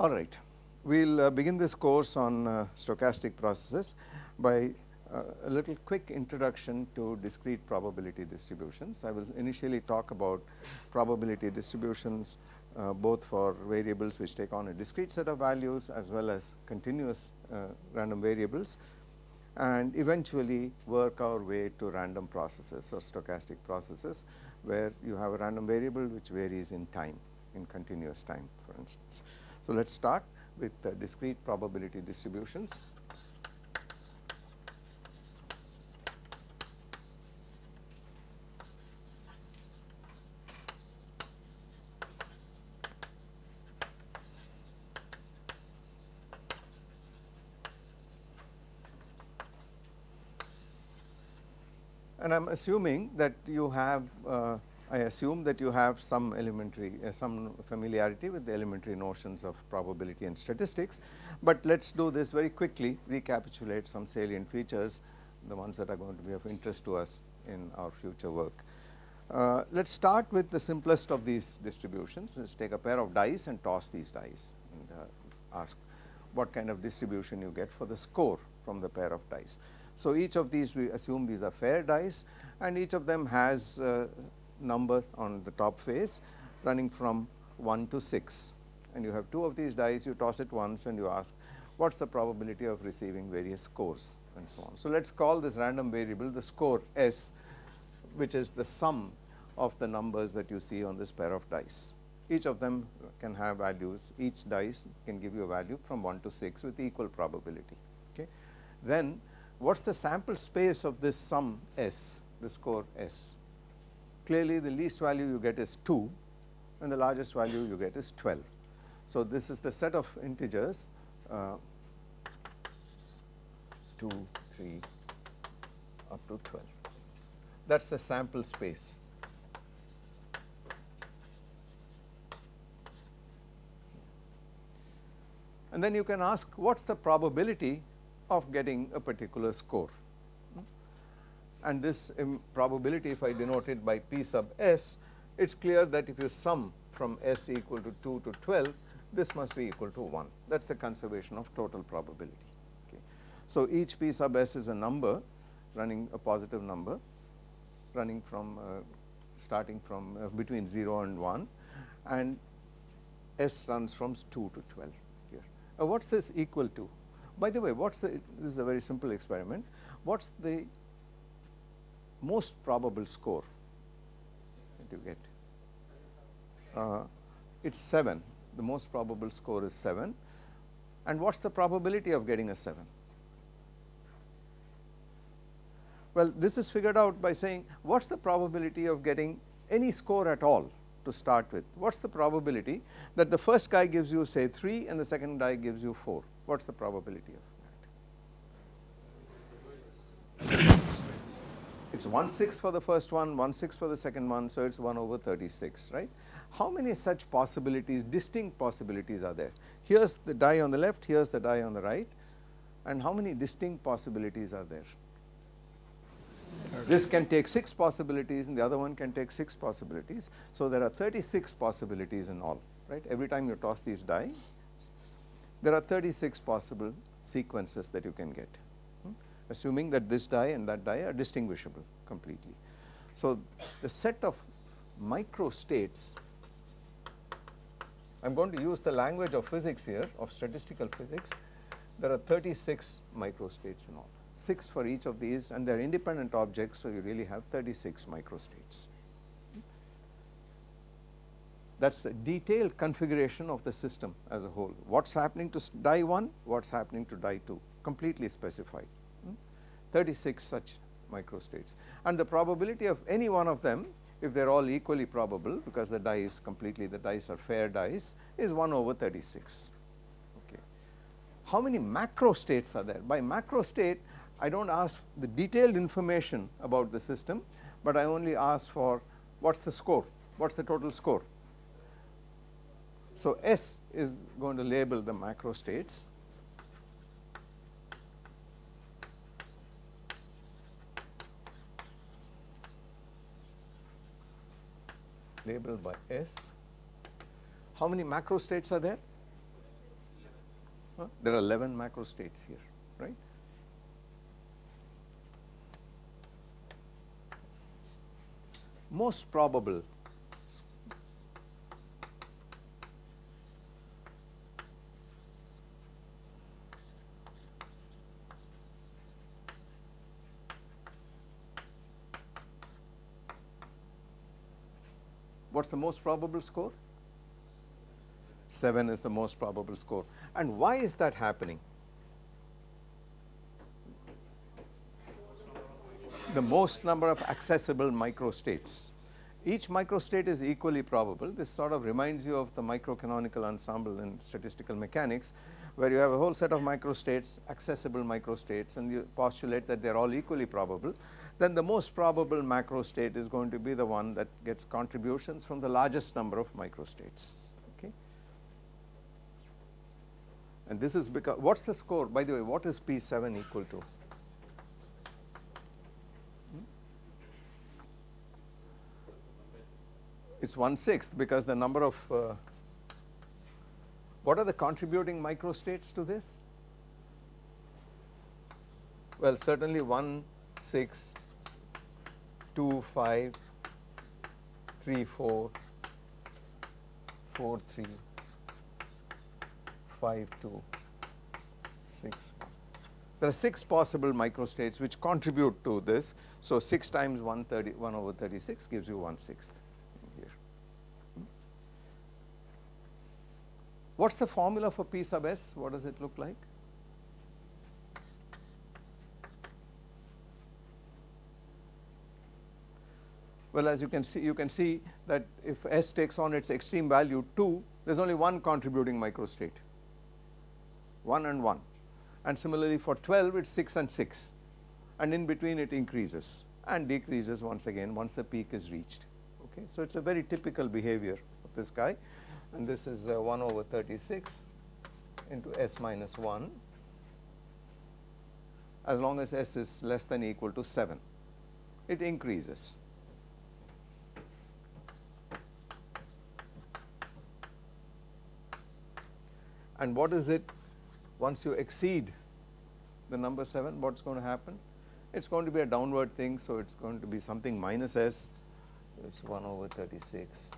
All right. We will uh, begin this course on uh, stochastic processes by uh, a little quick introduction to discrete probability distributions. I will initially talk about probability distributions uh, both for variables which take on a discrete set of values as well as continuous uh, random variables and eventually work our way to random processes or stochastic processes where you have a random variable which varies in time in continuous time for instance. So, let us start with discrete probability distributions. And I am assuming that you have uh, I assume that you have some elementary uh, some familiarity with the elementary notions of probability and statistics, but let us do this very quickly recapitulate some salient features the ones that are going to be of interest to us in our future work. Uh, let us start with the simplest of these distributions let us take a pair of dice and toss these dice and uh, ask what kind of distribution you get for the score from the pair of dice. So, each of these we assume these are fair dice and each of them has uh, number on the top face running from 1 to 6 and you have two of these dice you toss it once and you ask what is the probability of receiving various scores and so on. So, let us call this random variable the score S which is the sum of the numbers that you see on this pair of dice. Each of them can have values each dice can give you a value from 1 to 6 with equal probability. Okay. Then what is the sample space of this sum S the score S clearly the least value you get is 2 and the largest value you get is 12. So, this is the set of integers uh, 2, 3 up to 12 that is the sample space. And then you can ask what is the probability of getting a particular score and this probability if I denote it by P sub s, it is clear that if you sum from s equal to 2 to 12, this must be equal to 1. That is the conservation of total probability. Okay. So, each P sub s is a number running a positive number running from uh, starting from uh, between 0 and 1 and s runs from 2 to 12 here. Uh, what is this equal to? By the way, what is the, this is a very simple experiment, what is the most probable score that you get? Uh, it is 7, the most probable score is 7 and what is the probability of getting a 7? Well, this is figured out by saying what is the probability of getting any score at all to start with. What is the probability that the first guy gives you say 3 and the second guy gives you 4? What is the probability of that? it is 1 6 for the first one, 1 6 for the second one, so it is 1 over 36, right. How many such possibilities, distinct possibilities are there? Here is the die on the left, here is the die on the right and how many distinct possibilities are there? This can take 6 possibilities and the other one can take 6 possibilities. So, there are 36 possibilities in all, right. Every time you toss these die, there are 36 possible sequences that you can get hmm? assuming that this die and that die are distinguishable completely. So, the set of micro states I am going to use the language of physics here of statistical physics there are 36 micro states in all 6 for each of these and they are independent objects so you really have 36 micro states. That is the detailed configuration of the system as a whole what is happening to die 1 what is happening to die 2 completely specified. Hmm? 36 such microstates and the probability of any one of them if they are all equally probable because the die is completely the dice are fair dice is 1 over 36. Okay. How many macro states are there? By macro state I do not ask the detailed information about the system, but I only ask for what is the score, what is the total score. So, S is going to label the macro states labeled by S. How many macro states are there? Huh? There are 11 macro states here, right? Most probable the most probable score? 7 is the most probable score. And why is that happening? The most number of accessible microstates. Each microstate is equally probable. This sort of reminds you of the microcanonical ensemble in statistical mechanics, where you have a whole set of microstates, accessible microstates, and you postulate that they are all equally probable then the most probable macro state is going to be the one that gets contributions from the largest number of microstates. Okay. And this is because what is the score by the way what is P7 equal to? Hmm? It is 1 sixth because the number of uh, what are the contributing microstates to this? Well certainly 1 6 2 5 3 4 4 3 5 2 6 1. There are 6 possible microstates which contribute to this. So, 6 times 130 1 over 36 gives you 1 sixth here. What is the formula for P sub s? What does it look like? Well, as you can see, you can see that if S takes on its extreme value 2, there is only one contributing microstate, 1 and 1. And similarly for 12, it is 6 and 6, and in between it increases and decreases once again once the peak is reached. Okay. So, it is a very typical behavior of this guy, and this is uh, 1 over 36 into S minus 1 as long as S is less than equal to 7, it increases. And what is it once you exceed the number 7 what is going to happen? It is going to be a downward thing. So, it is going to be something minus s it is 1 over 36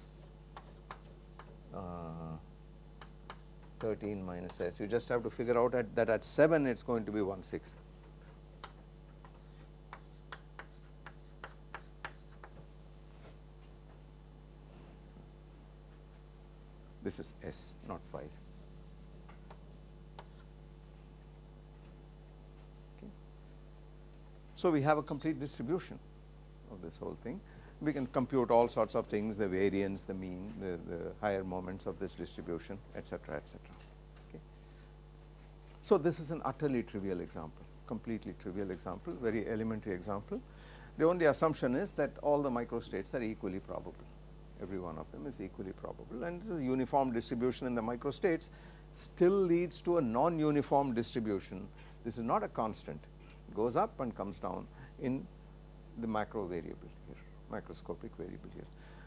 uh, 13 minus s you just have to figure out at that at 7 it is going to be 1 sixth. This is s not 5. So, we have a complete distribution of this whole thing. We can compute all sorts of things, the variance, the mean, the, the higher moments of this distribution, etc., etc. Okay. So, this is an utterly trivial example, completely trivial example, very elementary example. The only assumption is that all the microstates are equally probable, every one of them is equally probable and the uniform distribution in the microstates still leads to a non-uniform distribution. This is not a constant, goes up and comes down in the macro variable here, macroscopic variable here.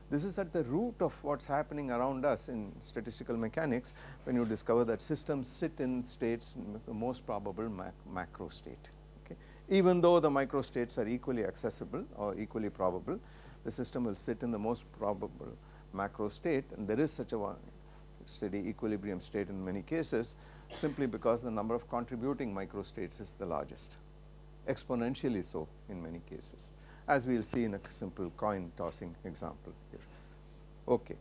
This is at the root of what is happening around us in statistical mechanics when you discover that systems sit in states in the most probable mac macro state. Okay. Even though the micro states are equally accessible or equally probable, the system will sit in the most probable macro state and there is such a steady equilibrium state in many cases simply because the number of contributing micro states is the largest exponentially so in many cases as we will see in a simple coin tossing example here. Okay.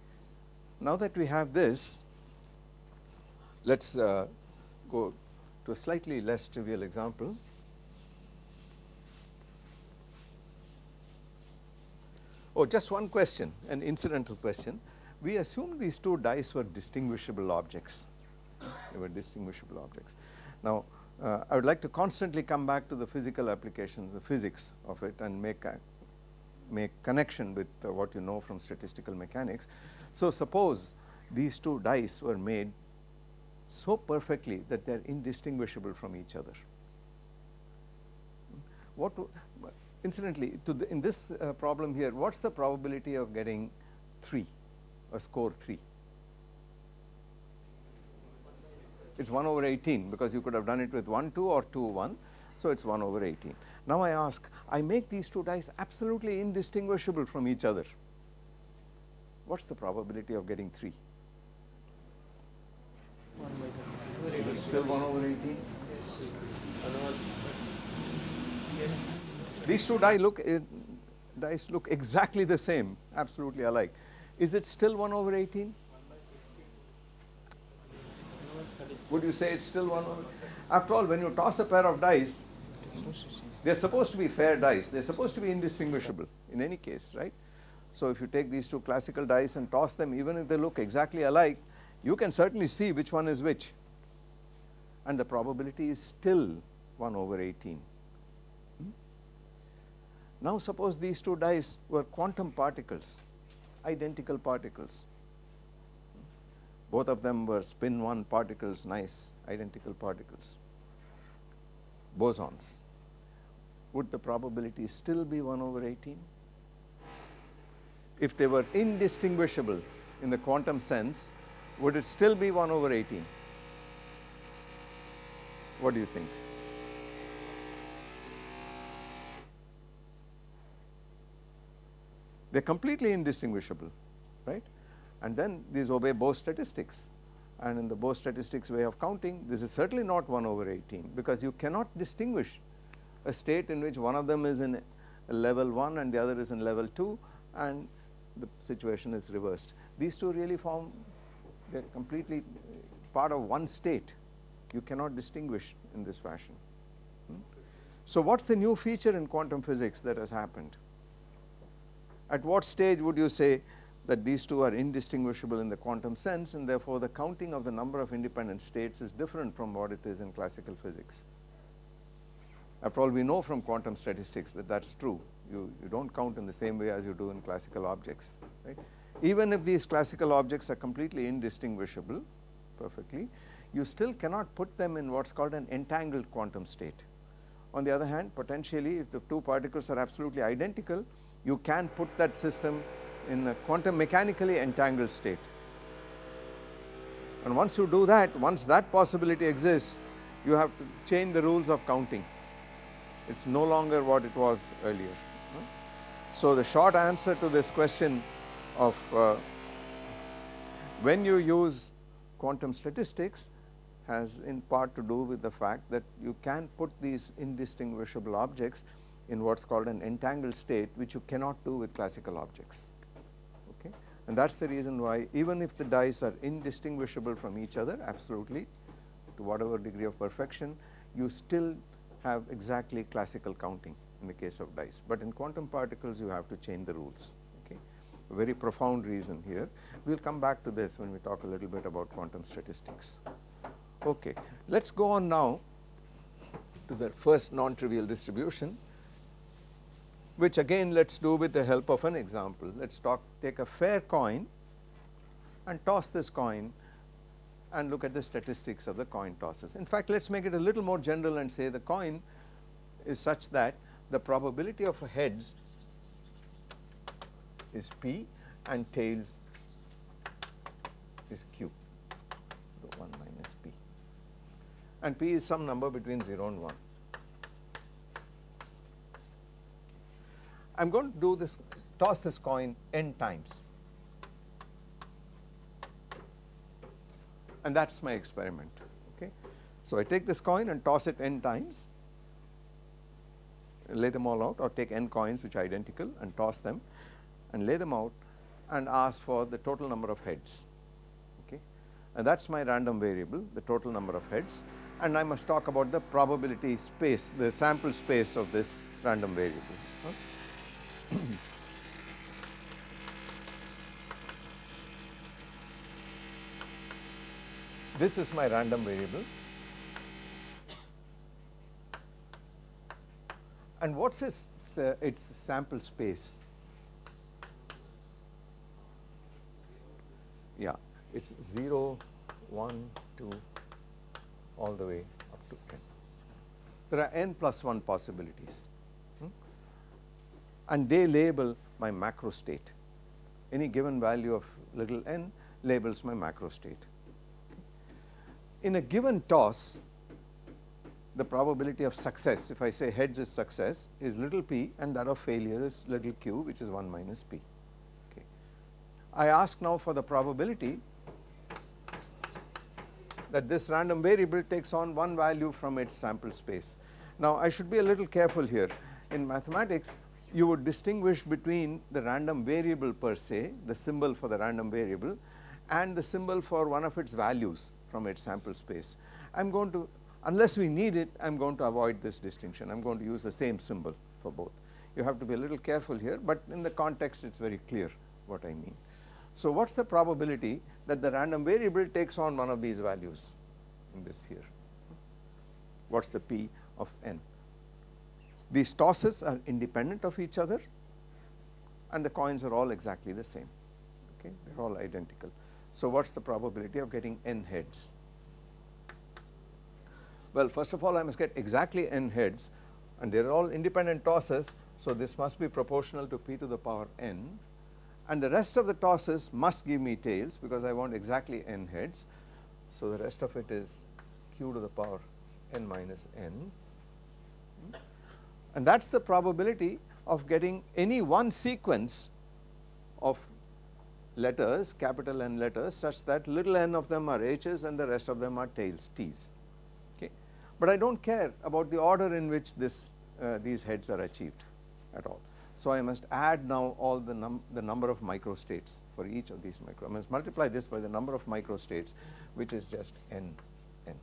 Now that we have this, let us uh, go to a slightly less trivial example. Oh, just one question, an incidental question. We assumed these two dice were distinguishable objects, they were distinguishable objects. Now, uh, I would like to constantly come back to the physical applications, the physics of it and make, make connection with uh, what you know from statistical mechanics. So, suppose these two dice were made so perfectly that they are indistinguishable from each other. What incidentally to the, in this uh, problem here what is the probability of getting 3 a score 3 it is 1 over 18 because you could have done it with 1 2 or 2 1 so it is 1 over 18 now I ask I make these two dice absolutely indistinguishable from each other. What is the probability of getting 3 is it still 1 over 18 these two dice look uh, dice look exactly the same absolutely alike. Is it still 1 over 18 would you say it's still 1 over after all when you toss a pair of dice they're supposed to be fair dice. They're supposed to be indistinguishable in any case right? So if you take these two classical dice and toss them even if they look exactly alike you can certainly see which one is which. And the probability is still 1 over 18 hmm? now suppose these two dice were quantum particles, identical particles. Both of them were spin 1 particles, nice identical particles, bosons. Would the probability still be 1 over 18? If they were indistinguishable in the quantum sense, would it still be 1 over 18? What do you think? they are completely indistinguishable right and then these obey Bose statistics and in the Bose statistics way of counting this is certainly not 1 over 18 because you cannot distinguish a state in which one of them is in level 1 and the other is in level 2 and the situation is reversed. These two really form they are completely part of one state you cannot distinguish in this fashion. Hmm? So, what is the new feature in quantum physics that has happened? At what stage would you say that these two are indistinguishable in the quantum sense and therefore the counting of the number of independent states is different from what it is in classical physics. After all we know from quantum statistics that that is true you, you do not count in the same way as you do in classical objects right. Even if these classical objects are completely indistinguishable perfectly you still cannot put them in what is called an entangled quantum state. On the other hand potentially if the two particles are absolutely identical you can put that system in a quantum mechanically entangled state. And once you do that, once that possibility exists, you have to change the rules of counting. It is no longer what it was earlier. So, the short answer to this question of uh, when you use quantum statistics has in part to do with the fact that you can put these indistinguishable objects in what is called an entangled state which you cannot do with classical objects and that is the reason why even if the dice are indistinguishable from each other absolutely to whatever degree of perfection you still have exactly classical counting in the case of dice. But in quantum particles you have to change the rules okay? A very profound reason here. We will come back to this when we talk a little bit about quantum statistics. Okay let us go on now to the first non-trivial distribution which again let us do with the help of an example. Let us talk take a fair coin and toss this coin and look at the statistics of the coin tosses. In fact, let us make it a little more general and say the coin is such that the probability of heads is p and tails is q, the 1 minus p and p is some number between 0 and 1. I am going to do this toss this coin n times and that is my experiment okay. So, I take this coin and toss it n times lay them all out or take n coins which are identical and toss them and lay them out and ask for the total number of heads okay and that is my random variable the total number of heads and I must talk about the probability space the sample space of this random variable this is my random variable. And what's its, uh, its sample space? Yeah, it's 0, 1, 2, all the way up to n. There are n plus 1 possibilities and they label my macro state. Any given value of little n labels my macro state. In a given toss the probability of success if I say heads is success is little p and that of failure is little q which is 1 minus p. Okay. I ask now for the probability that this random variable takes on one value from its sample space. Now I should be a little careful here in mathematics you would distinguish between the random variable per se the symbol for the random variable and the symbol for one of its values from its sample space. I am going to unless we need it I am going to avoid this distinction I am going to use the same symbol for both. You have to be a little careful here but in the context it is very clear what I mean. So what is the probability that the random variable takes on one of these values in this here what is the p of n. These tosses are independent of each other and the coins are all exactly the same okay they are all identical. So what is the probability of getting n heads well, first of all I must get exactly n heads and they are all independent tosses. So, this must be proportional to p to the power n and the rest of the tosses must give me tails because I want exactly n heads. So, the rest of it is q to the power n minus n and that is the probability of getting any one sequence of letters capital N letters such that little n of them are h's and the rest of them are tails t's okay. but I do not care about the order in which this uh, these heads are achieved at all. So, I must add now all the, num the number of microstates for each of these micro, I must multiply this by the number of microstates which is just n n.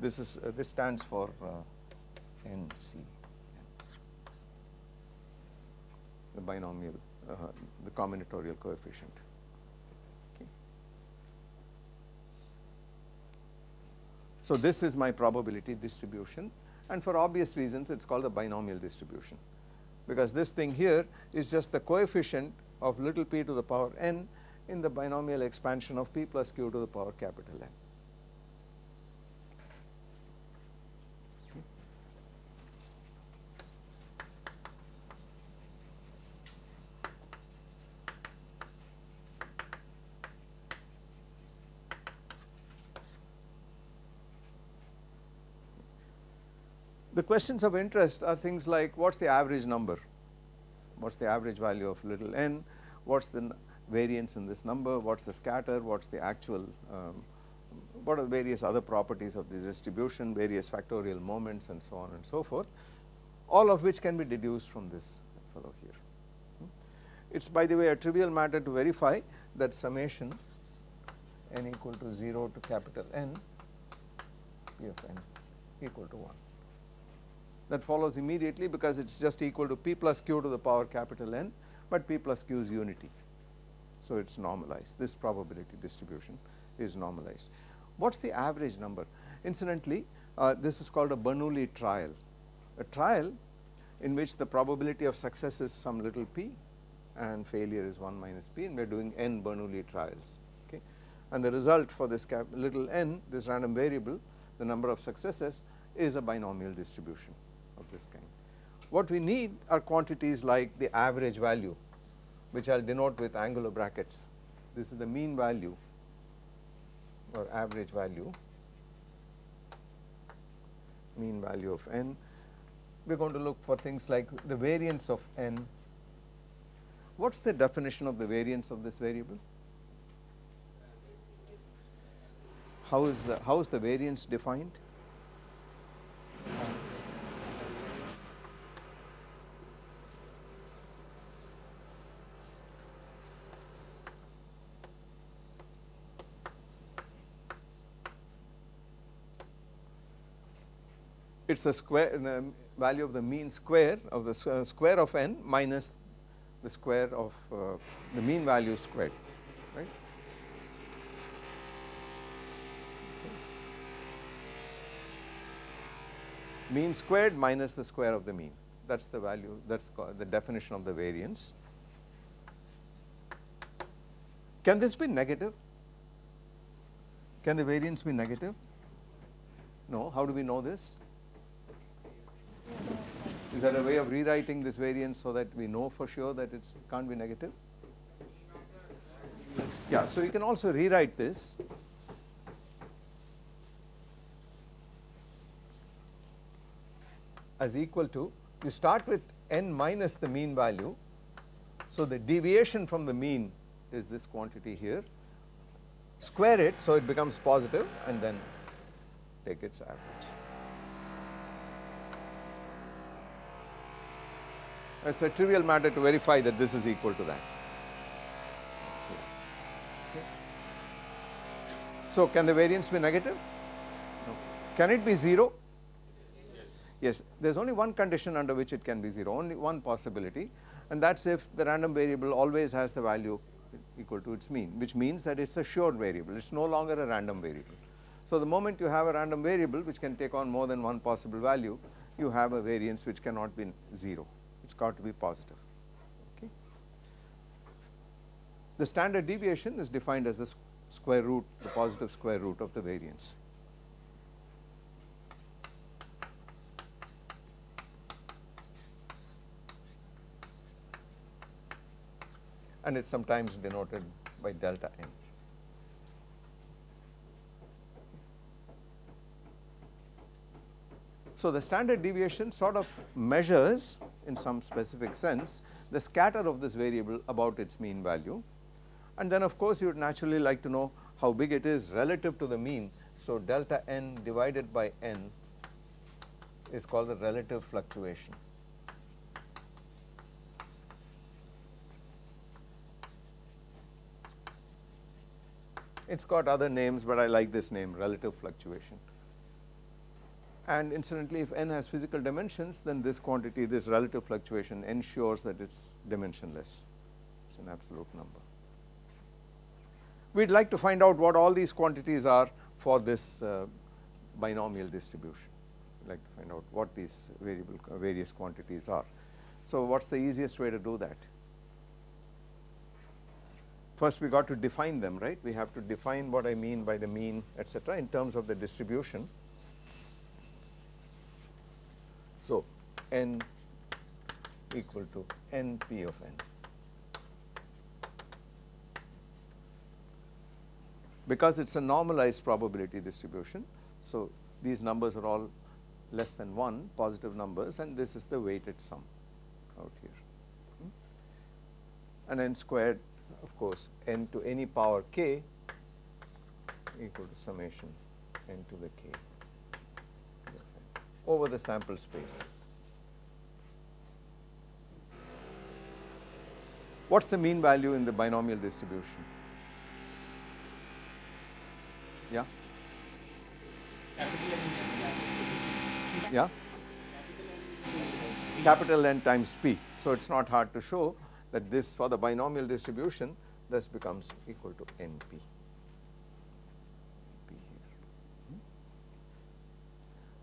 This is uh, this stands for uh, NC, the binomial, uh, the combinatorial coefficient. So, this is my probability distribution and for obvious reasons it is called a binomial distribution because this thing here is just the coefficient of little p to the power n in the binomial expansion of p plus q to the power capital N. The questions of interest are things like what is the average number, what is the average value of little n, what is the variance in this number, what is the scatter, what is the actual, um, what are the various other properties of this distribution, various factorial moments and so on and so forth, all of which can be deduced from this fellow here. It is by the way a trivial matter to verify that summation n equal to 0 to capital N p of n equal to 1 that follows immediately because it is just equal to p plus q to the power capital N, but p plus q is unity. So, it is normalized this probability distribution is normalized. What is the average number? Incidentally, uh, this is called a Bernoulli trial, a trial in which the probability of success is some little p and failure is 1 minus p and we are doing n Bernoulli trials. Okay. And the result for this little n, this random variable, the number of successes is a binomial distribution this kind. What we need are quantities like the average value which I will denote with angular brackets. This is the mean value or average value, mean value of n. We are going to look for things like the variance of n. What is the definition of the variance of this variable? How is the, how is the variance defined? It is the square the value of the mean square of the uh, square of n minus the square of uh, the mean value squared right. Mean squared minus the square of the mean that is the value that is the definition of the variance. Can this be negative? Can the variance be negative? No. How do we know this? Is there a way of rewriting this variance so that we know for sure that it can't be negative? Yeah, so you can also rewrite this as equal to, you start with n minus the mean value. So the deviation from the mean is this quantity here, square it so it becomes positive and then take its average. It is a trivial matter to verify that this is equal to that. So, can the variance be negative? No. Can it be 0? Yes. yes. There is only one condition under which it can be 0, only one possibility and that is if the random variable always has the value equal to its mean, which means that it is a sure variable, it is no longer a random variable. So, the moment you have a random variable which can take on more than one possible value, you have a variance which cannot be 0, it has got to be positive. Okay. The standard deviation is defined as the square root, the positive square root of the variance. and it is sometimes denoted by delta n. So, the standard deviation sort of measures in some specific sense the scatter of this variable about its mean value and then of course you would naturally like to know how big it is relative to the mean. So, delta n divided by n is called the relative fluctuation. It has got other names, but I like this name relative fluctuation. And incidentally, if n has physical dimensions, then this quantity, this relative fluctuation ensures that it is dimensionless, it is an absolute number. We would like to find out what all these quantities are for this uh, binomial distribution, we would like to find out what these variable various quantities are. So, what is the easiest way to do that? First we got to define them, right? We have to define what I mean by the mean, etc., in terms of the distribution. So, n equal to np of n. Because it is a normalized probability distribution, so these numbers are all less than 1 positive numbers and this is the weighted sum out here. Hmm? And n squared of course n to any power k equal to summation n to the k over the sample space. What is the mean value in the binomial distribution? Yeah? Yeah? Capital N times P. So, it is not hard to show that this for the binomial distribution this becomes equal to NP.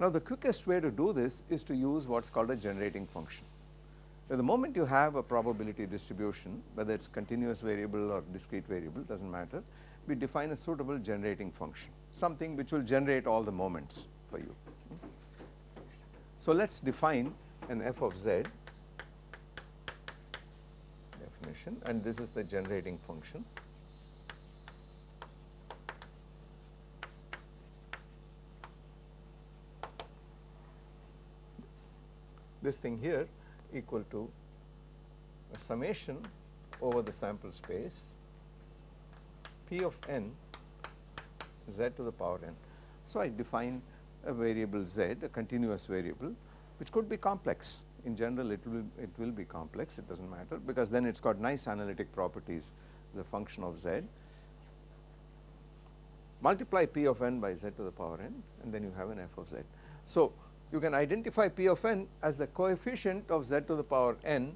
Now, the quickest way to do this is to use what is called a generating function. Now, the moment you have a probability distribution whether it is continuous variable or discrete variable does not matter, we define a suitable generating function something which will generate all the moments for you. So, let us define an f of z definition and this is the generating function. This thing here equal to a summation over the sample space p of n z to the power n. So, I define a variable z, a continuous variable which could be complex in general it will it will be complex it does not matter because then it has got nice analytic properties the function of z multiply p of n by z to the power n and then you have an f of z. So, you can identify p of n as the coefficient of z to the power n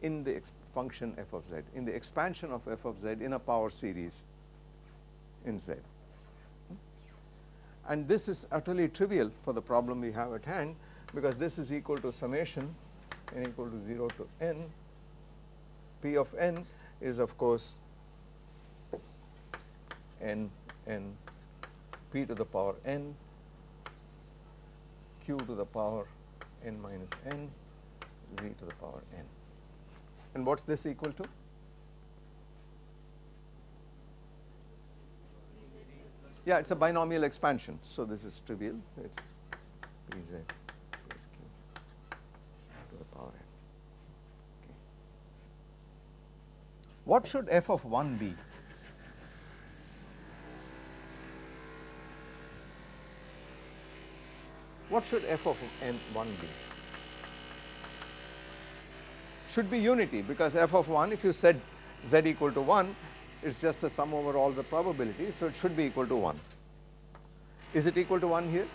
in the function f of z in the expansion of f of z in a power series in z. And this is utterly trivial for the problem we have at hand because this is equal to summation n equal to 0 to n p of n is of course n n p to the power n q to the power n minus n z to the power n. And what is this equal to? Yeah, it is a binomial expansion. So, this is trivial, it is Pz plus Q to the power n. Okay. What should f of 1 be? What should f of n 1 be? Should be unity because f of 1 if you said z equal to 1 it is just the sum over all the probabilities. So, it should be equal to 1. Is it equal to 1 here?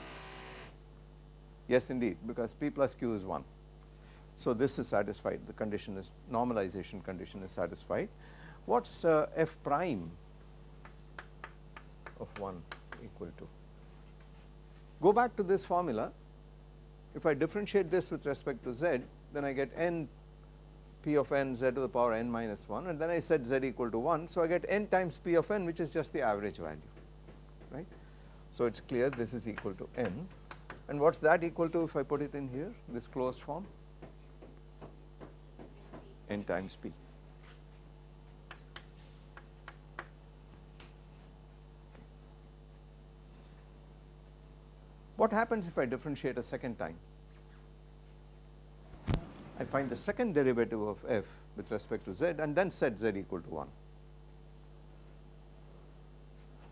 Yes indeed because p plus q is 1. So, this is satisfied the condition is normalization condition is satisfied. What is uh, f prime of 1 equal to? Go back to this formula if I differentiate this with respect to z then I get n p of n z to the power n minus 1 and then I set z equal to 1. So, I get n times p of n which is just the average value right. So, it is clear this is equal to n and what is that equal to if I put it in here this closed form n times p. What happens if I differentiate a second time? I find the second derivative of f with respect to z and then set z equal to 1.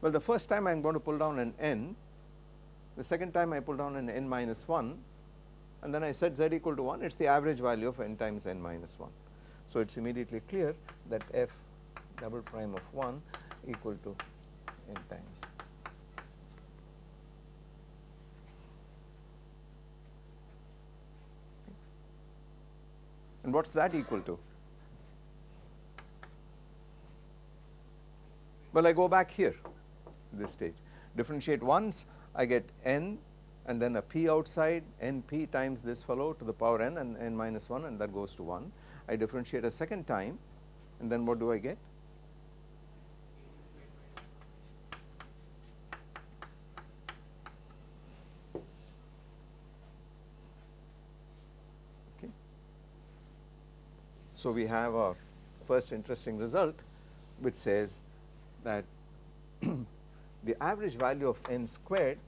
Well, the first time I am going to pull down an n, the second time I pull down an n minus 1 and then I set z equal to 1, it is the average value of n times n minus 1. So, it is immediately clear that f double prime of 1 equal to n times and what is that equal to? Well, I go back here this stage differentiate once I get n and then a p outside n p times this fellow to the power n and n minus 1 and that goes to 1. I differentiate a second time and then what do I get? So, we have our first interesting result which says that the average value of n squared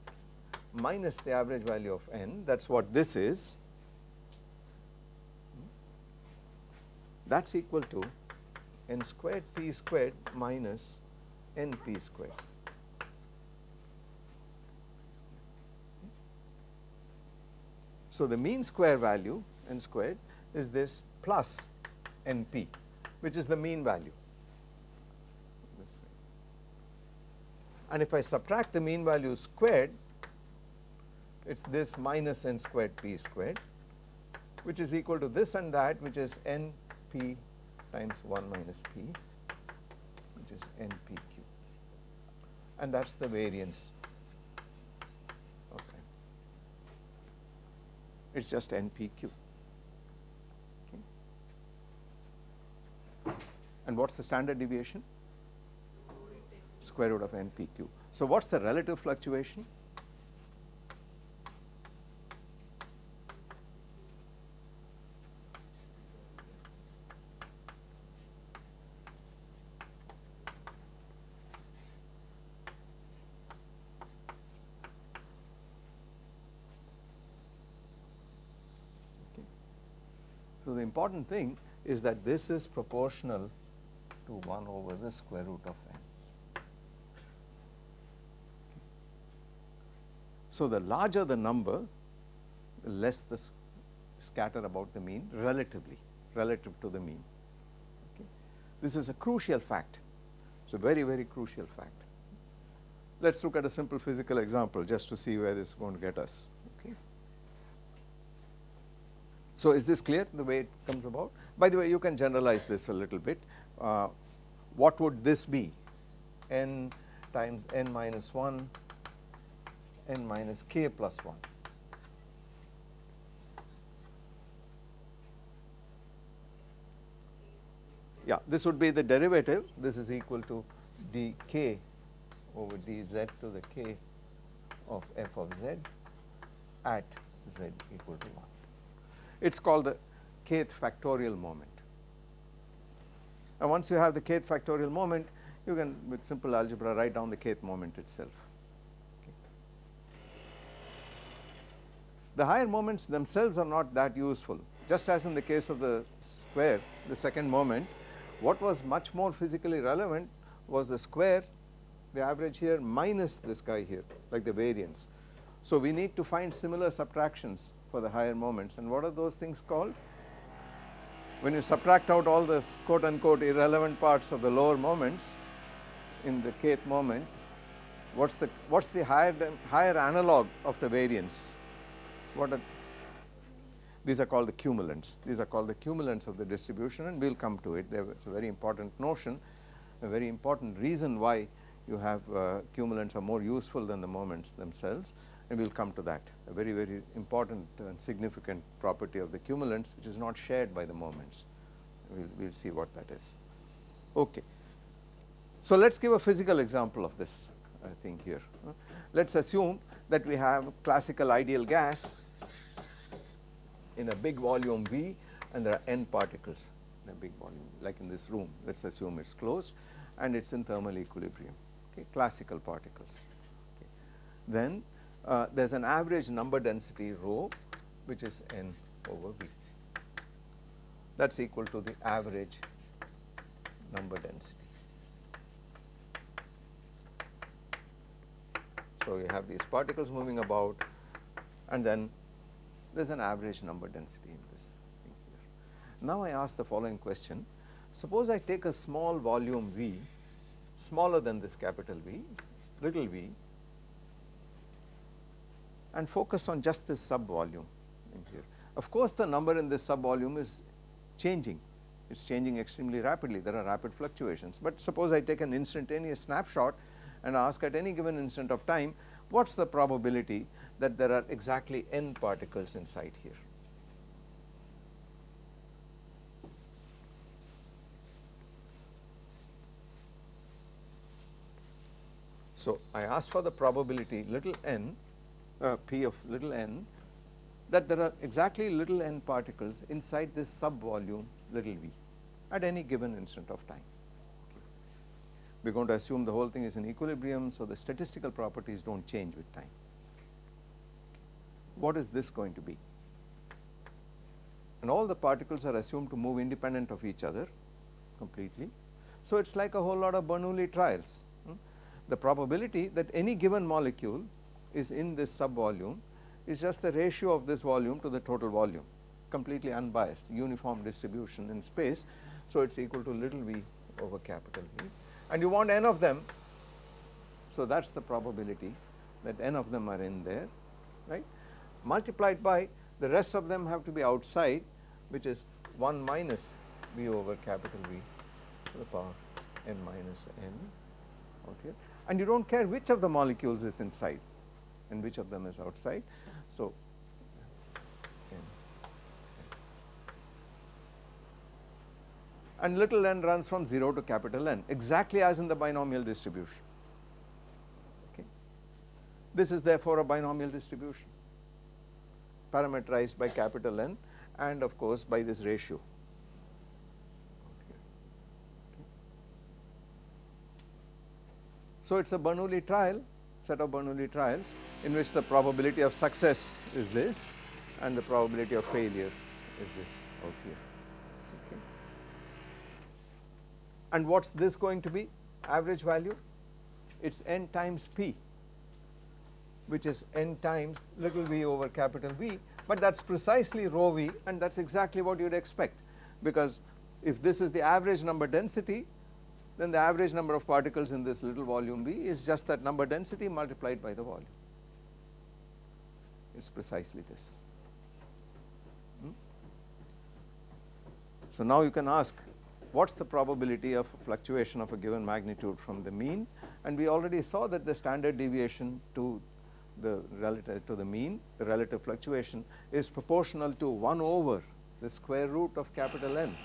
minus the average value of n that is what this is that is equal to n squared p squared minus n p squared. So, the mean square value n squared is this plus NP which is the mean value. And if I subtract the mean value squared it is this minus n squared p squared which is equal to this and that which is n p times 1 minus p which is n p q. And that is the variance. Okay. It is just n p q. and what is the standard deviation? Square root of NPQ. So, what is the relative fluctuation? So, the important thing is that this is proportional to 1 over the square root of n. So, the larger the number, the less the scatter about the mean relatively, relative to the mean. Okay. This is a crucial fact. It's a very, very crucial fact. Let us look at a simple physical example just to see where this is going to get us. Okay. So, is this clear the way it comes about? By the way, you can generalize this a little bit uh, what would this be? n times n minus 1, n minus k plus 1. Yeah, this would be the derivative, this is equal to dk over dz to the k of f of z at z equal to 1. It is called the kth factorial moment. And once you have the kth factorial moment, you can with simple algebra write down the kth moment itself. Okay. The higher moments themselves are not that useful just as in the case of the square the second moment what was much more physically relevant was the square the average here minus this guy here like the variance. So we need to find similar subtractions for the higher moments and what are those things called? When you subtract out all the quote unquote irrelevant parts of the lower moments in the kth moment what's the what's the higher higher analog of the variance? What are these are called the cumulants. These are called the cumulants of the distribution and we will come to it. It's a very important notion a very important reason why you have uh, cumulants are more useful than the moments themselves and we will come to that. A very very important and significant property of the cumulants which is not shared by the moments. We will we'll see what that is. Okay. So let us give a physical example of this I think here. Let us assume that we have a classical ideal gas in a big volume V and there are n particles in a big volume like in this room. Let us assume it is closed and it is in thermal equilibrium. Okay classical particles. Okay. then uh, there is an average number density rho which is n over V that is equal to the average number density. So, you have these particles moving about and then there is an average number density in this thing here. Now, I ask the following question suppose I take a small volume V smaller than this capital V little v and focus on just this sub volume in here. Of course, the number in this sub volume is changing it is changing extremely rapidly there are rapid fluctuations, but suppose I take an instantaneous snapshot and ask at any given instant of time what is the probability that there are exactly n particles inside here. So, I ask for the probability little n uh, p of little n that there are exactly little n particles inside this sub volume little v at any given instant of time. We are going to assume the whole thing is in equilibrium, so the statistical properties do not change with time. What is this going to be? And all the particles are assumed to move independent of each other completely. So, it is like a whole lot of Bernoulli trials. Hmm? The probability that any given molecule is in this sub volume is just the ratio of this volume to the total volume completely unbiased uniform distribution in space. So, it is equal to little v over capital V and you want n of them. So, that is the probability that n of them are in there right multiplied by the rest of them have to be outside which is 1 minus v over capital V to the power n minus n okay and you do not care which of the molecules is inside and which of them is outside. So, and little n runs from 0 to capital N exactly as in the binomial distribution. Okay. This is therefore a binomial distribution parameterized by capital N and of course by this ratio. So, it is a Bernoulli trial set of Bernoulli trials in which the probability of success is this and the probability of failure is this out here. Okay. And what is this going to be average value? It is n times p which is n times little v over capital V, but that is precisely rho v and that is exactly what you would expect because if this is the average number density then the average number of particles in this little volume B is just that number density multiplied by the volume. It is precisely this. Hmm? So now you can ask what is the probability of fluctuation of a given magnitude from the mean and we already saw that the standard deviation to the relative to the mean the relative fluctuation is proportional to 1 over the square root of capital N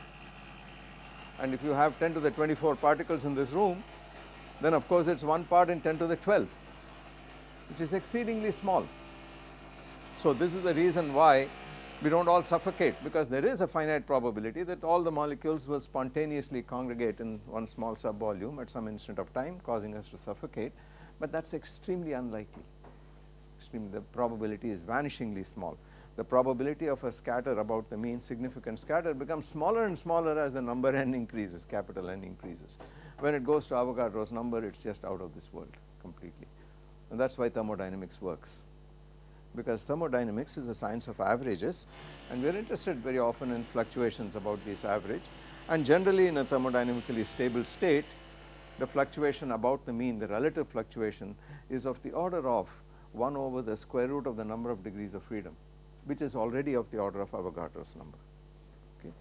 and if you have 10 to the 24 particles in this room then of course it is 1 part in 10 to the 12 which is exceedingly small. So this is the reason why we do not all suffocate because there is a finite probability that all the molecules will spontaneously congregate in one small subvolume at some instant of time causing us to suffocate, but that is extremely unlikely, extremely the probability is vanishingly small. The probability of a scatter about the mean significant scatter becomes smaller and smaller as the number n increases, capital N increases. When it goes to Avogadro's number, it is just out of this world completely. And that is why thermodynamics works. Because thermodynamics is the science of averages and we are interested very often in fluctuations about this average. And generally in a thermodynamically stable state the fluctuation about the mean the relative fluctuation is of the order of 1 over the square root of the number of degrees of freedom which is already of the order of Avogadro's number okay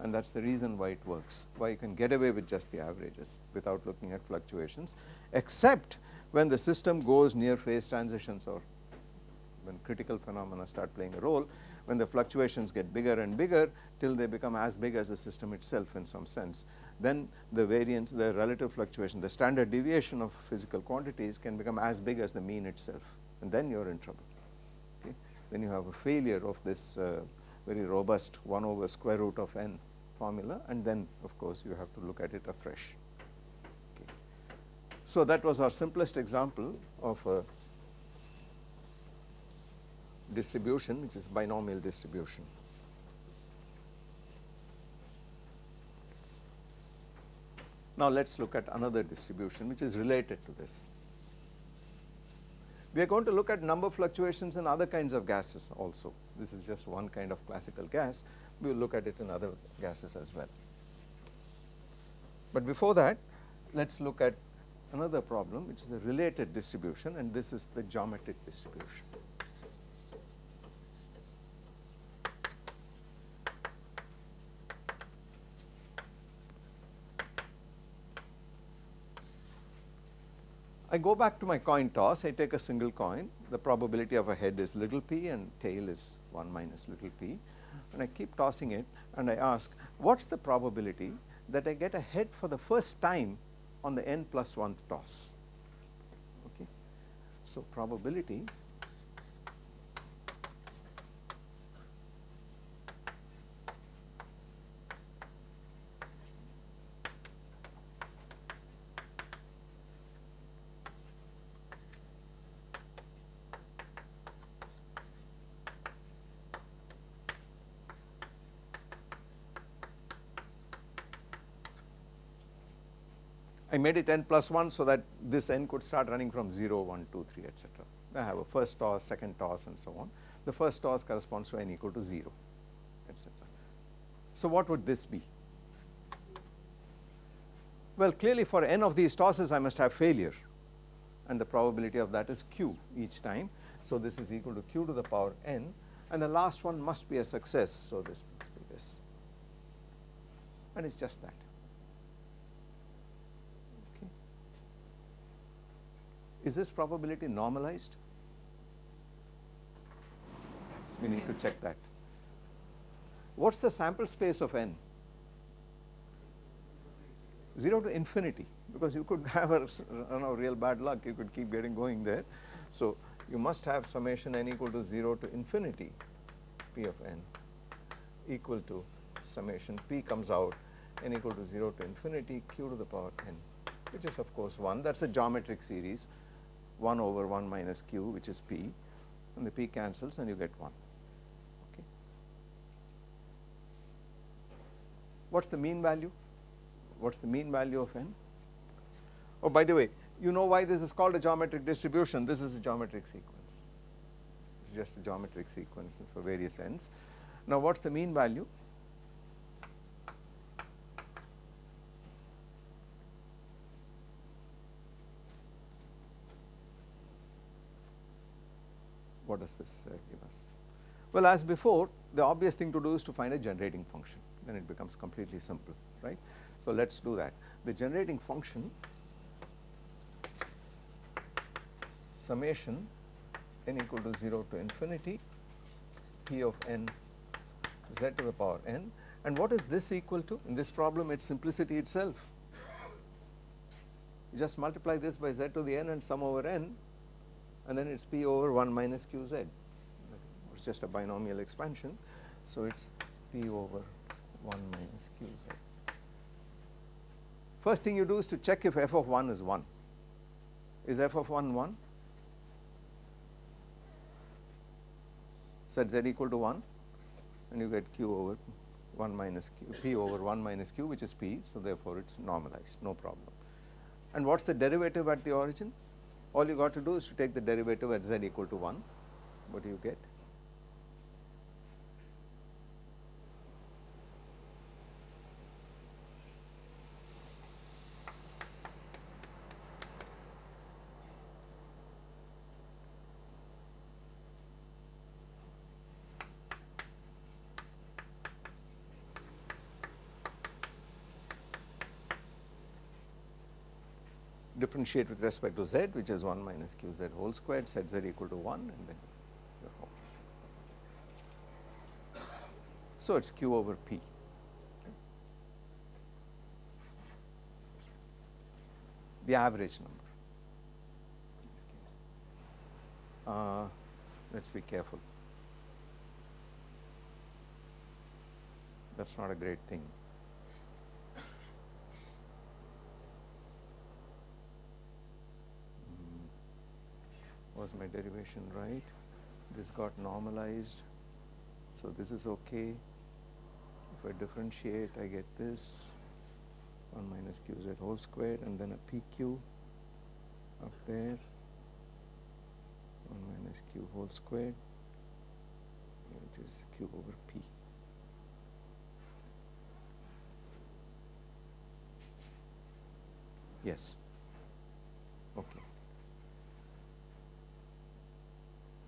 and that is the reason why it works why you can get away with just the averages without looking at fluctuations except when the system goes near phase transitions or when critical phenomena start playing a role, when the fluctuations get bigger and bigger till they become as big as the system itself in some sense, then the variance, the relative fluctuation, the standard deviation of physical quantities can become as big as the mean itself and then you are in trouble. Okay. Then you have a failure of this uh, very robust 1 over square root of n formula and then of course you have to look at it afresh. So that was our simplest example of a distribution which is binomial distribution. Now let us look at another distribution which is related to this. We are going to look at number fluctuations in other kinds of gases also. This is just one kind of classical gas. We will look at it in other gases as well. But before that, let us look at another problem which is a related distribution and this is the geometric distribution. I go back to my coin toss, I take a single coin, the probability of a head is little p and tail is 1 minus little p and I keep tossing it and I ask what is the probability that I get a head for the first time on the n plus 1th toss. Okay. So, probability made it n plus 1 so that this n could start running from 0, 1, 2, 3 etc. I have a first toss, second toss and so on. The first toss corresponds to n equal to 0 etc. So what would this be? Well clearly for n of these tosses I must have failure and the probability of that is q each time. So this is equal to q to the power n and the last one must be a success. So this must be this and it is just that. Is this probability normalized? We need to check that. What is the sample space of n? 0 to infinity because you could have a you know, real bad luck you could keep getting going there. So you must have summation n equal to 0 to infinity p of n equal to summation p comes out n equal to 0 to infinity q to the power n which is of course 1 that is a geometric series 1 over 1 minus q which is p and the p cancels and you get 1 okay. What is the mean value? What is the mean value of n? Oh by the way you know why this is called a geometric distribution this is a geometric sequence just a geometric sequence for various ends. Now what is the mean value? Does this uh, give us? Well as before the obvious thing to do is to find a generating function. Then it becomes completely simple right. So let us do that. The generating function summation n equal to 0 to infinity p of n z to the power n. And what is this equal to? In this problem it is simplicity itself. You just multiply this by z to the n and sum over n and then it is p over 1 minus qz it is just a binomial expansion. So, it is p over 1 minus qz. First thing you do is to check if f of 1 is 1. Is f of 1 1? Set z equal to 1 and you get q over 1 minus q, p over 1 minus q which is p. So, therefore, it is normalized no problem. And what is the derivative at the origin? All you got to do is to take the derivative at z equal to 1. What do you get? Differentiate with respect to z which is 1 minus q z whole squared set z equal to 1 and then so it is q over p. The average number. Uh, let us be careful. That is not a great thing. Was my derivation right? This got normalized. So this is okay. If I differentiate I get this. 1 minus qz whole squared and then a pq up there. 1 minus q whole squared which is q over p. Yes okay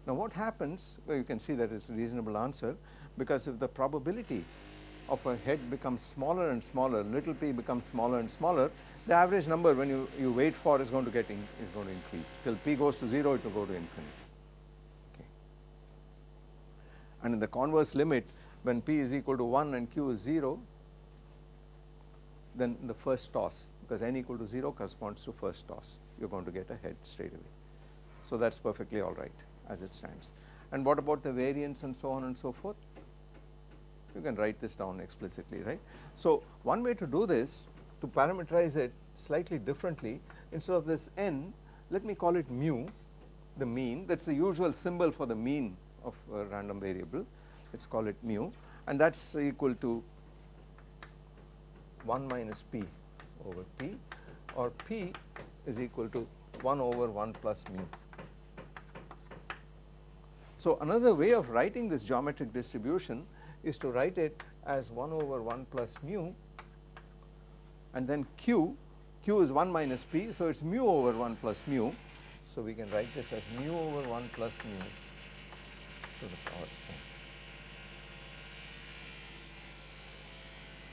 Now what happens, well you can see that it is a reasonable answer because if the probability of a head becomes smaller and smaller, little p becomes smaller and smaller, the average number when you, you wait for is going to get in, is going to increase till p goes to 0 it will go to infinity. Okay. And in the converse limit when p is equal to 1 and q is 0 then the first toss because n equal to 0 corresponds to first toss you are going to get a head straight away. So that is perfectly alright as it stands. And what about the variance and so on and so forth? You can write this down explicitly, right. So, one way to do this to parameterize it slightly differently instead of this n let me call it mu the mean that is the usual symbol for the mean of a random variable let us call it mu and that is equal to 1 minus p over p or p is equal to 1 over 1 plus mu so, another way of writing this geometric distribution is to write it as 1 over 1 plus mu and then q, q is 1 minus p. So, it is mu over 1 plus mu. So, we can write this as mu over 1 plus mu to the power n.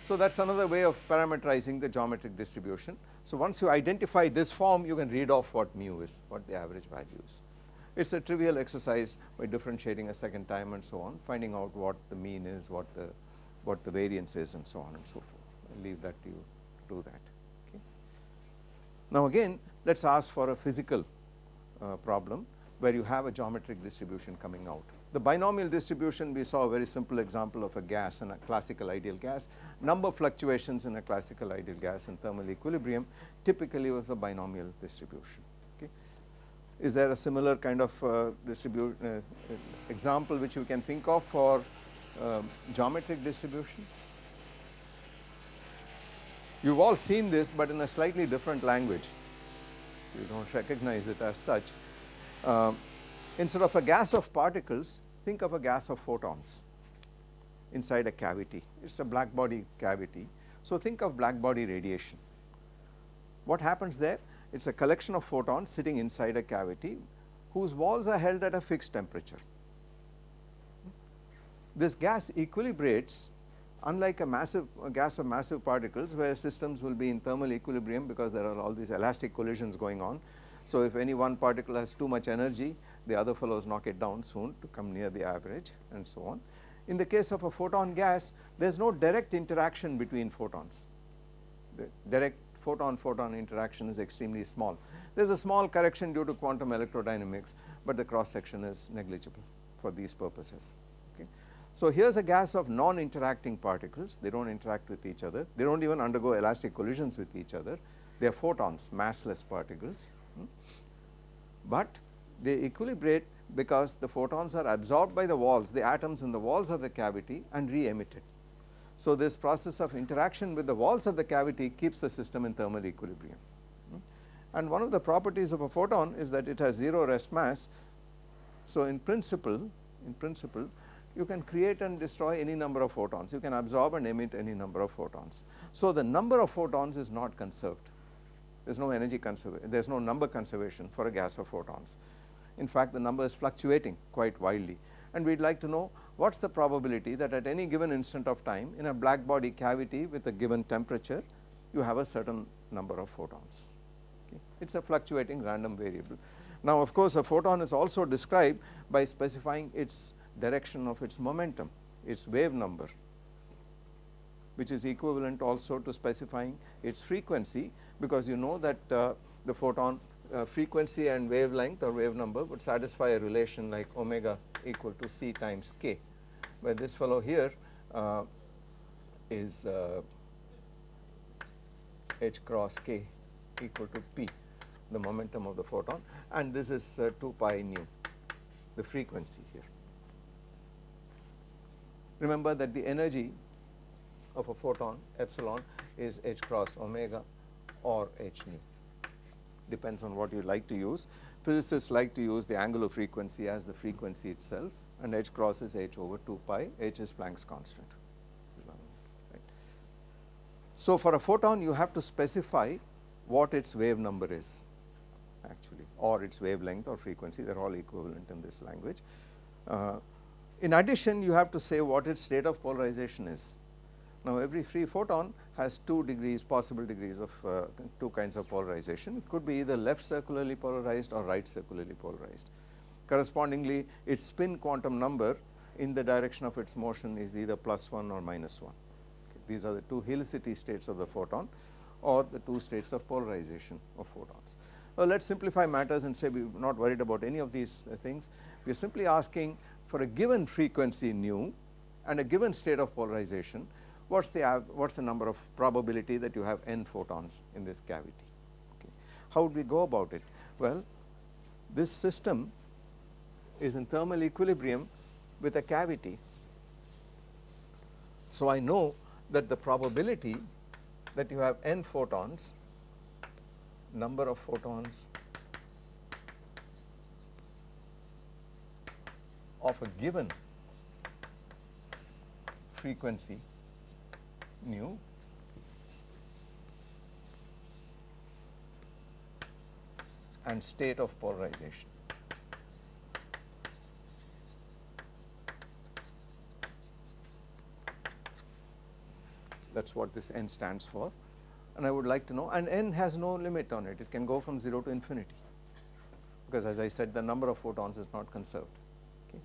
So, that is another way of parameterizing the geometric distribution. So, once you identify this form you can read off what mu is, what the average value is. It is a trivial exercise by differentiating a second time and so on, finding out what the mean is, what the what the variance is and so on and so forth. I leave that to you to do that. Okay. Now again let us ask for a physical uh, problem where you have a geometric distribution coming out. The binomial distribution we saw a very simple example of a gas and a classical ideal gas, number fluctuations in a classical ideal gas in thermal equilibrium typically with a binomial distribution. Is there a similar kind of uh, distribute uh, example which you can think of for uh, geometric distribution? You have all seen this but in a slightly different language, so you do not recognize it as such. Um, instead of a gas of particles, think of a gas of photons inside a cavity, it is a black body cavity. So think of black body radiation. What happens there? It is a collection of photons sitting inside a cavity whose walls are held at a fixed temperature. This gas equilibrates unlike a massive a gas of massive particles where systems will be in thermal equilibrium because there are all these elastic collisions going on. So, if any one particle has too much energy the other fellows knock it down soon to come near the average and so on. In the case of a photon gas there is no direct interaction between photons, the direct photon photon interaction is extremely small. There is a small correction due to quantum electrodynamics, but the cross section is negligible for these purposes. Okay. So, here is a gas of non interacting particles they do not interact with each other they do not even undergo elastic collisions with each other they are photons massless particles, hmm. but they equilibrate because the photons are absorbed by the walls the atoms in the walls of the cavity and re-emitted. So, this process of interaction with the walls of the cavity keeps the system in thermal equilibrium. And one of the properties of a photon is that it has 0 rest mass. So, in principle in principle you can create and destroy any number of photons you can absorb and emit any number of photons. So, the number of photons is not conserved there is no energy conservation there is no number conservation for a gas of photons. In fact, the number is fluctuating quite wildly and we would like to know what is the probability that at any given instant of time in a black body cavity with a given temperature you have a certain number of photons. Okay. It is a fluctuating random variable. Now of course, a photon is also described by specifying its direction of its momentum, its wave number which is equivalent also to specifying its frequency because you know that uh, the photon uh, frequency and wavelength or wave number would satisfy a relation like omega equal to c times k where this fellow here uh, is uh, h cross k equal to p the momentum of the photon and this is uh, 2 pi nu the frequency here. Remember that the energy of a photon epsilon is h cross omega or h nu depends on what you like to use. Physicists like to use the angular frequency as the frequency itself and h cross is h over 2 pi, h is Planck's constant. So, for a photon you have to specify what its wave number is actually or its wavelength or frequency they are all equivalent in this language. Uh, in addition you have to say what its state of polarization is. Now every free photon has two degrees possible degrees of uh, two kinds of polarization it could be either left circularly polarized or right circularly polarized. Correspondingly its spin quantum number in the direction of its motion is either plus 1 or minus 1. Okay. These are the two helicity states of the photon or the two states of polarization of photons. Well, let us simplify matters and say we are not worried about any of these uh, things. We are simply asking for a given frequency nu and a given state of polarization what is the what is the number of probability that you have n photons in this cavity. Okay. How would we go about it? Well, this system is in thermal equilibrium with a cavity. So, I know that the probability that you have n photons number of photons of a given frequency nu and state of polarization. That is what this n stands for and I would like to know and n has no limit on it, it can go from 0 to infinity because as I said the number of photons is not conserved. Okay.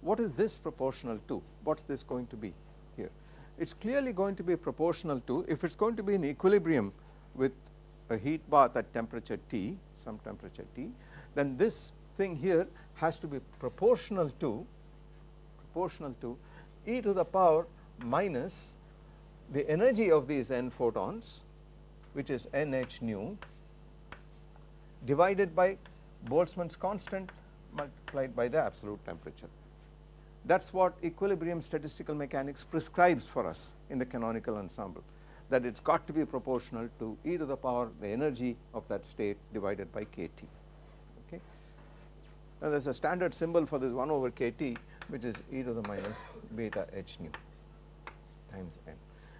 What is this proportional to? What is this going to be here? It is clearly going to be proportional to if it is going to be in equilibrium with a heat bath at temperature T, some temperature T, then this thing here has to be proportional to proportional to e to the power minus the energy of these n photons which is nh nu divided by Boltzmann's constant multiplied by the absolute temperature. That is what equilibrium statistical mechanics prescribes for us in the canonical ensemble that it has got to be proportional to e to the power the energy of that state divided by kT. Okay. Now there is a standard symbol for this 1 over kT which is e to the minus beta h nu times n.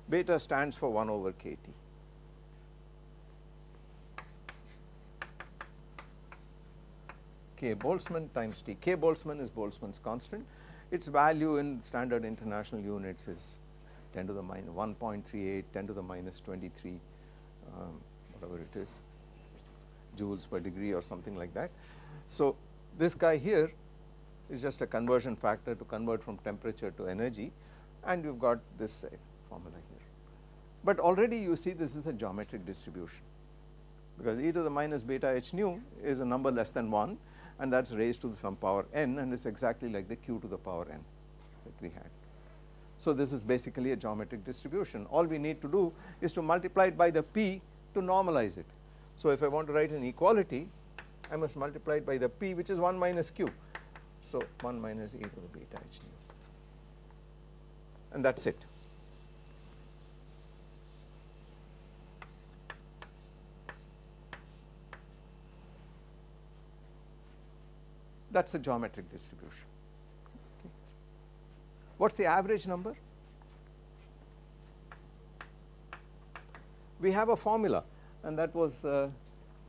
Beta stands for 1 over kT. K Boltzmann times T. K Boltzmann is Boltzmann's constant its value in standard international units is 10 to the minus 1.38, 10 to the minus 23, um, whatever it is, joules per degree or something like that. So, this guy here is just a conversion factor to convert from temperature to energy and you have got this uh, formula. But already you see this is a geometric distribution because e to the minus beta h nu is a number less than 1 and that is raised to some power n and is exactly like the q to the power n that we had. So, this is basically a geometric distribution all we need to do is to multiply it by the p to normalize it. So, if I want to write an equality I must multiply it by the p which is 1 minus q. So, 1 minus e to the beta h nu and that is it. That is a geometric distribution. Okay. What is the average number? We have a formula and that was uh,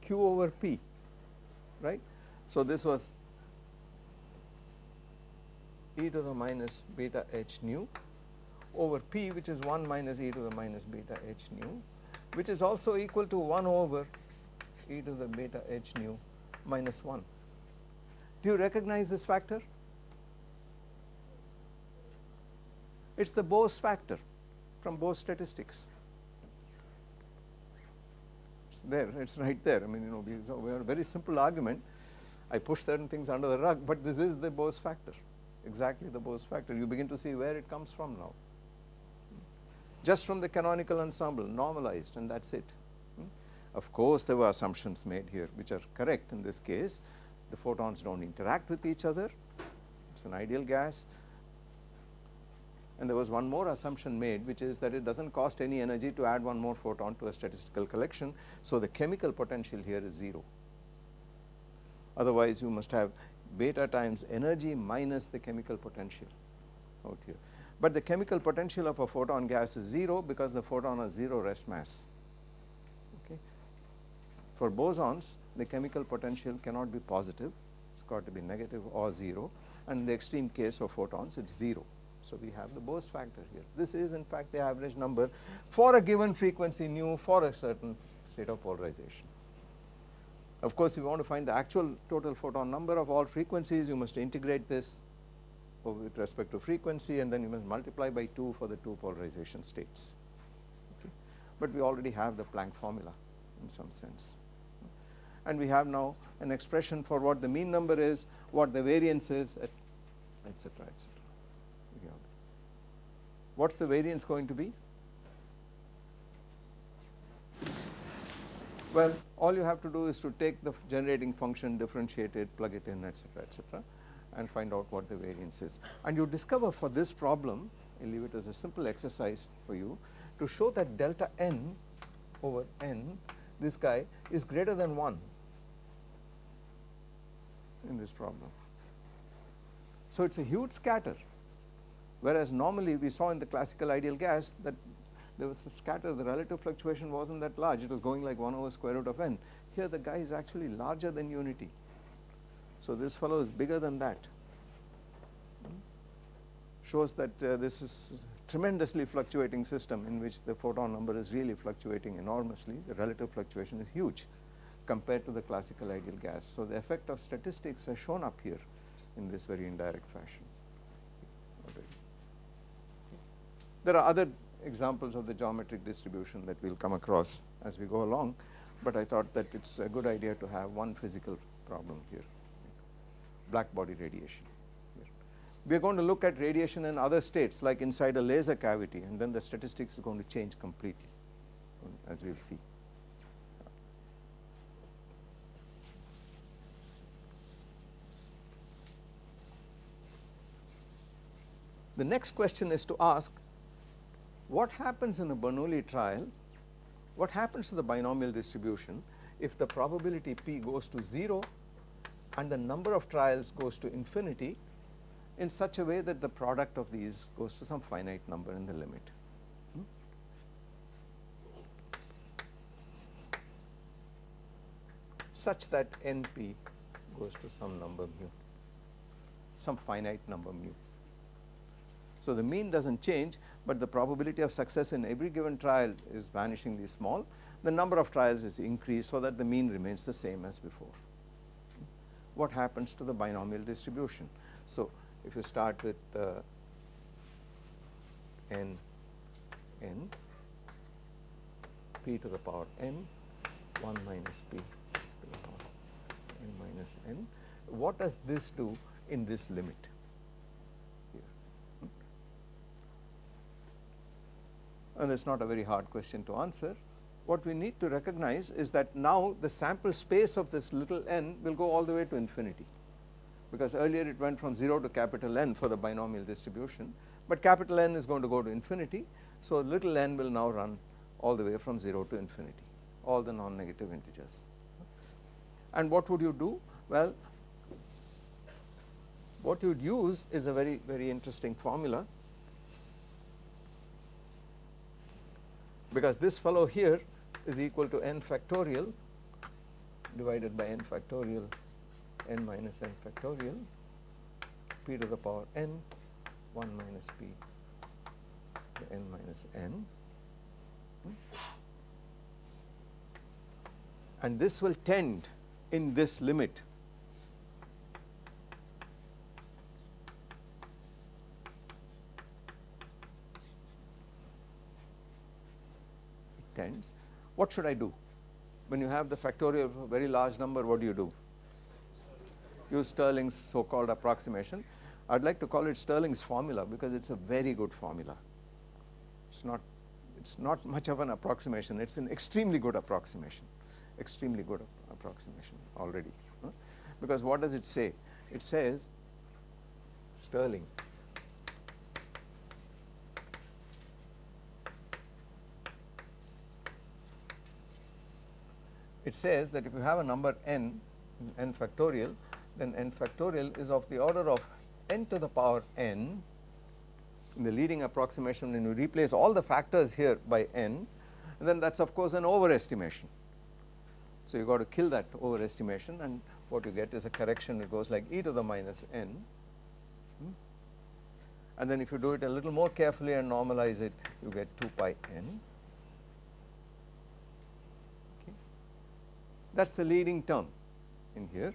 q over p right. So, this was e to the minus beta h nu over p which is 1 minus e to the minus beta h nu which is also equal to 1 over e to the beta h nu minus 1. Do you recognize this factor? It is the Bose factor from Bose statistics. It's there, it's right there. I mean, you know, we, so we have a very simple argument. I push certain things under the rug, but this is the Bose factor, exactly the Bose factor. You begin to see where it comes from now. Just from the canonical ensemble, normalized, and that's it. Hmm? Of course, there were assumptions made here which are correct in this case. The photons do not interact with each other, it is an ideal gas. And there was one more assumption made which is that it does not cost any energy to add one more photon to a statistical collection. So, the chemical potential here is 0. Otherwise, you must have beta times energy minus the chemical potential out here. But the chemical potential of a photon gas is 0 because the photon has 0 rest mass. For bosons, the chemical potential cannot be positive, it has got to be negative or 0 and in the extreme case of photons it is 0. So, we have the Bose factor here. This is in fact the average number for a given frequency nu for a certain state of polarization. Of course, if you want to find the actual total photon number of all frequencies, you must integrate this with respect to frequency and then you must multiply by 2 for the two polarization states. Okay. But we already have the Planck formula in some sense. And we have now an expression for what the mean number is, what the variance is, etc., etc. What is the variance going to be? Well, all you have to do is to take the generating function, differentiate it, plug it in, etc., etc., and find out what the variance is. And you discover for this problem, I leave it as a simple exercise for you, to show that delta n over n, this guy is greater than 1 in this problem. So, it is a huge scatter whereas normally we saw in the classical ideal gas that there was a scatter the relative fluctuation was not that large it was going like 1 over square root of n. Here the guy is actually larger than unity. So, this fellow is bigger than that shows that uh, this is tremendously fluctuating system in which the photon number is really fluctuating enormously the relative fluctuation is huge compared to the classical ideal gas. So, the effect of statistics has shown up here in this very indirect fashion. There are other examples of the geometric distribution that we will come across as we go along, but I thought that it is a good idea to have one physical problem here, black body radiation. We are going to look at radiation in other states like inside a laser cavity and then the statistics is going to change completely as we will see. The next question is to ask what happens in a Bernoulli trial, what happens to the binomial distribution if the probability p goes to 0 and the number of trials goes to infinity in such a way that the product of these goes to some finite number in the limit. Hmm? such that NP goes to some number mu, some finite number mu. So, the mean does not change, but the probability of success in every given trial is vanishingly small. The number of trials is increased so that the mean remains the same as before. What happens to the binomial distribution? So, if you start with uh, n n p to the power n 1 minus p to the power n minus n. What does this do in this limit? And it is not a very hard question to answer. What we need to recognize is that now the sample space of this little n will go all the way to infinity because earlier it went from 0 to capital N for the binomial distribution, but capital N is going to go to infinity. So, little n will now run all the way from 0 to infinity, all the non-negative integers. And what would you do? Well, what you would use is a very, very interesting formula because this fellow here is equal to n factorial divided by n factorial n minus n factorial p to the power n 1 minus p to n minus n. And this will tend in this limit tends. What should I do? When you have the factorial of a very large number, what do you do? use Stirling's so called approximation. I would like to call it Stirling's formula because it is a very good formula. It is not it is not much of an approximation, it is an extremely good approximation, extremely good approximation already. Huh? Because what does it say? It says Stirling it says that if you have a number n, n factorial then n factorial is of the order of n to the power n in the leading approximation when you replace all the factors here by n then that is of course an overestimation. So, you got to kill that overestimation and what you get is a correction it goes like e to the minus n hmm. and then if you do it a little more carefully and normalize it you get 2 pi n. That is the leading term in here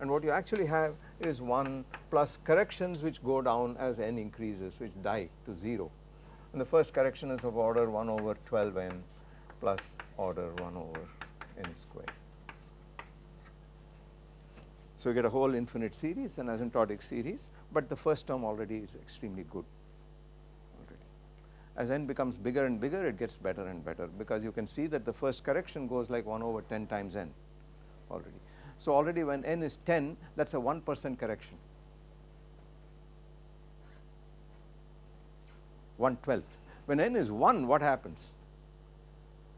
and what you actually have is 1 plus corrections which go down as n increases which die to 0 and the first correction is of order 1 over 12 n plus order 1 over n square. So, you get a whole infinite series an asymptotic series, but the first term already is extremely good. As n becomes bigger and bigger it gets better and better because you can see that the first correction goes like 1 over 10 times n already. So, already when n is 10 that is a 1 percent correction 1 12th. When n is 1 what happens?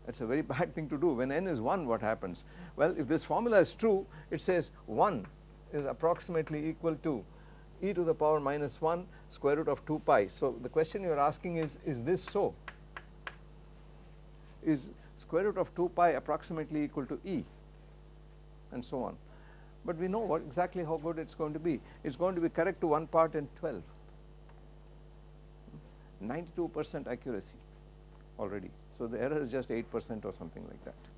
That is a very bad thing to do when n is 1 what happens? Well if this formula is true it says 1 is approximately equal to e to the power minus 1 square root of 2 pi. So, the question you are asking is, is this so? Is square root of 2 pi approximately equal to e? and so on. But we know what exactly how good it is going to be. It is going to be correct to 1 part in 12, 92 percent accuracy already. So, the error is just 8 percent or something like that.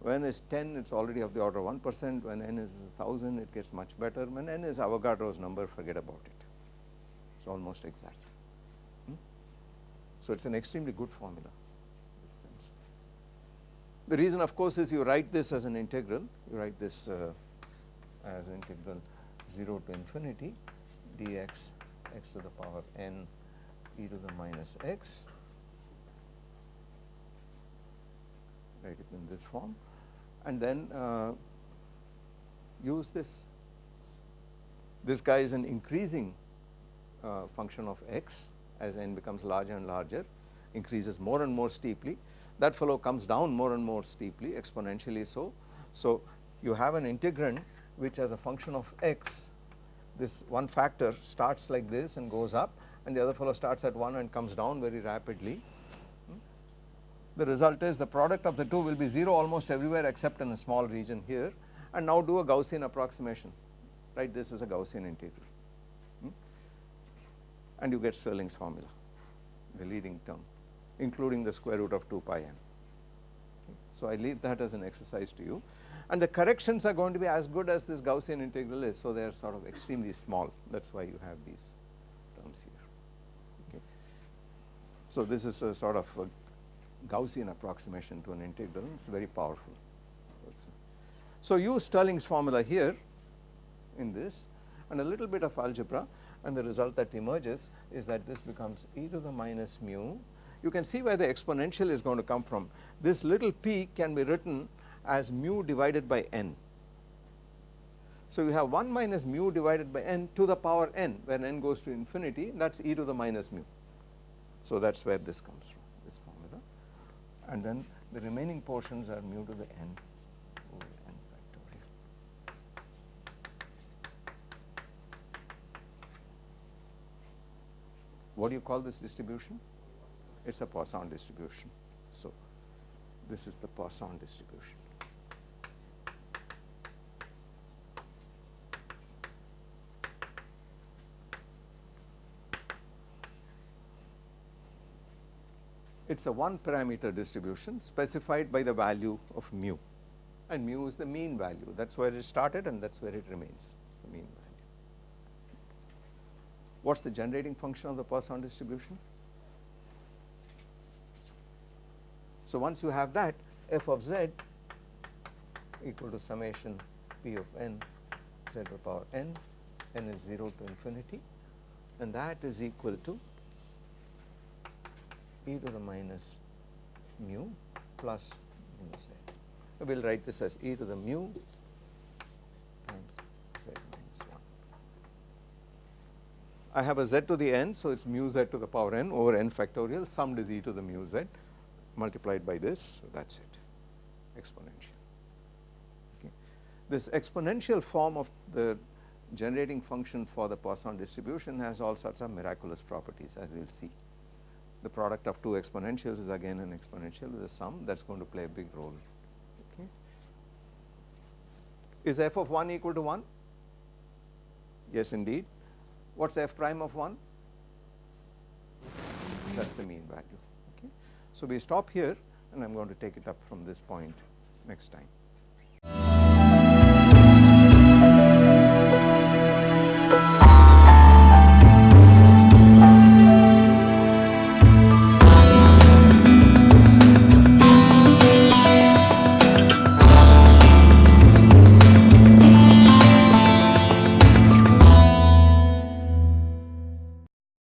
When is 10 it is already of the order 1 percent, when n is 1000 it gets much better, when n is Avogadro's number forget about it, it is almost exact. So, it is an extremely good formula. The reason of course is you write this as an integral, you write this uh, as integral 0 to infinity dx x to the power n e to the minus x, write it in this form and then uh, use this. This guy is an increasing uh, function of x as n becomes larger and larger, increases more and more steeply that fellow comes down more and more steeply exponentially so. So, you have an integrand which as a function of x this one factor starts like this and goes up and the other fellow starts at 1 and comes down very rapidly. The result is the product of the two will be 0 almost everywhere except in a small region here and now do a Gaussian approximation right this is a Gaussian integral hmm? and you get Stirling's formula the leading term including the square root of 2 pi n. So, I leave that as an exercise to you and the corrections are going to be as good as this Gaussian integral is. So, they are sort of extremely small that is why you have these terms here. Okay. So, this is a sort of a Gaussian approximation to an integral it is very powerful. So use Stirling's formula here in this and a little bit of algebra and the result that emerges is that this becomes e to the minus mu. You can see where the exponential is going to come from. This little p can be written as mu divided by n. So you have 1 minus mu divided by n to the power n when n goes to infinity that is e to the minus mu. So that is where this comes from and then the remaining portions are mu to the n What do you call this distribution? It is a Poisson distribution. So, this is the Poisson distribution. It is a one parameter distribution specified by the value of mu and mu is the mean value that is where it started and that is where it remains it is the mean value. What is the generating function of the Poisson distribution? So once you have that f of z equal to summation p of n z to the power n, n is 0 to infinity and that is equal to e to the minus mu plus z. We will write this as e to the mu times I have a z to the n, so it is mu z to the power n over n factorial summed is e to the mu z multiplied by this, so that is it exponential. Okay. This exponential form of the generating function for the Poisson distribution has all sorts of miraculous properties as we will see. The product of two exponentials is again an exponential with a sum that is going to play a big role. Okay. Is f of 1 equal to 1? Yes indeed. What is f prime of 1? That is the mean value. Okay. So, we stop here and I am going to take it up from this point next time.